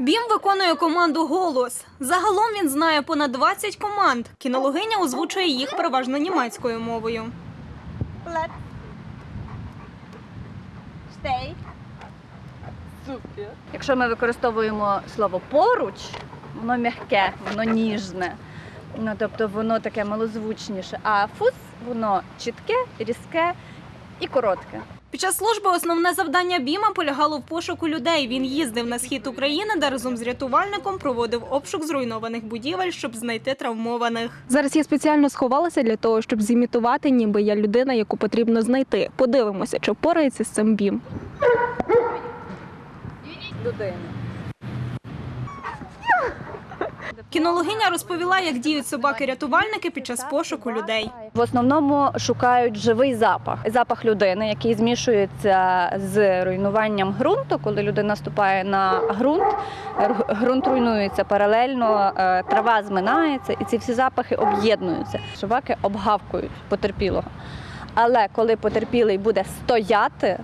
Бім виконує команду голос. Загалом він знає понад 20 команд. Кінологиня озвучує їх переважно німецькою мовою. Left. Stay. Супер. Якщо ми використовуємо слово поруч, воно м'яке, воно ніжне. Ну, тобто воно таке малозвучніше. А фус воно чітке, різке і коротке. Під час служби основне завдання Біма полягало в пошуку людей. Він їздив на схід України, де разом з рятувальником проводив обшук зруйнованих будівель, щоб знайти травмованих. Зараз я спеціально сховалася для того, щоб зімітувати, ніби я людина, яку потрібно знайти. Подивимося, чи впорається з цим бім. Людини. Кінологиня розповіла, як діють собаки-рятувальники під час пошуку людей. В основному шукають живий запах, запах людини, який змішується з руйнуванням ґрунту. Коли людина ступає на ґрунт, ґрунт руйнується паралельно, е, трава зминається, і ці всі запахи об'єднуються. Собаки обгавкують потерпілого. Але коли потерпілий буде стояти,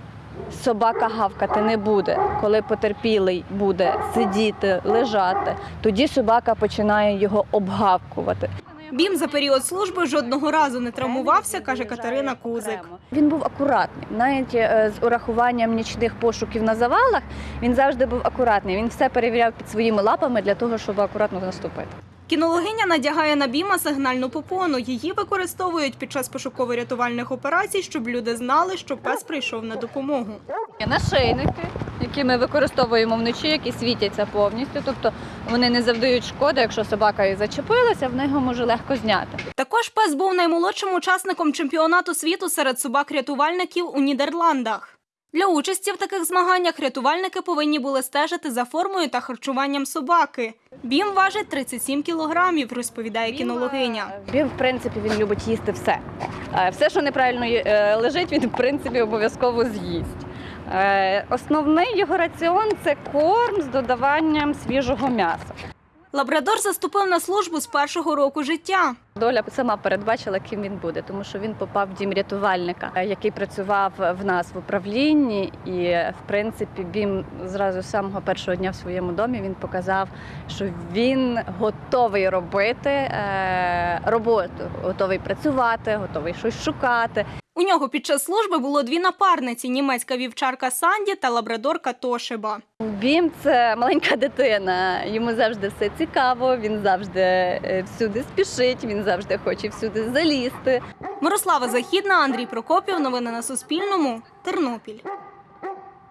собака гавкати не буде. Коли потерпілий буде сидіти, лежати, тоді собака починає його обгавкувати. Бім за період служби жодного разу не травмувався, каже Катерина Кузик. Він був акуратний. Навіть е, з урахуванням нічних пошуків на завалах він завжди був акуратний. Він все перевіряв під своїми лапами для того, щоб акуратно наступити. Кінологиня надягає на Біма сигнальну попону. Її використовують під час пошуково-рятувальних операцій, щоб люди знали, що пес прийшов на допомогу. Є нашийники, які ми використовуємо вночі, які світяться повністю. Тобто вони не завдають шкоди. Якщо собака і зачепилася, в нього може легко зняти. Також пес був наймолодшим учасником чемпіонату світу серед собак-рятувальників у Нідерландах. Для участі в таких змаганнях рятувальники повинні були стежити за формою та харчуванням собаки. Бім важить 37 кілограмів, розповідає кінологиня. Він, в принципі, він любить їсти все. Е, Все, що неправильно е, лежить, він в принципі обов'язково з'їсть. Е, Основний його раціон це корм з додаванням свіжого м'яса. Лабрадор заступив на службу з першого року життя. Доля сама передбачила, ким він буде, тому що він попав в дім рятувальника, е, який працював в нас в управлінні. І в принципі, він зразу з самого першого дня в своєму домі він показав, що він готовий робити е, роботу, готовий працювати, готовий щось шукати. У нього під час служби було дві напарниці: німецька вівчарка Санді та лабрадорка Тошиба. Бім це маленька дитина. Йому завжди все цікаво. Він завжди е, всюди спішить. Він завжди хоче всюди залізти. Мирослава Західна, Андрій Прокопів. Новини на Суспільному. Тернопіль.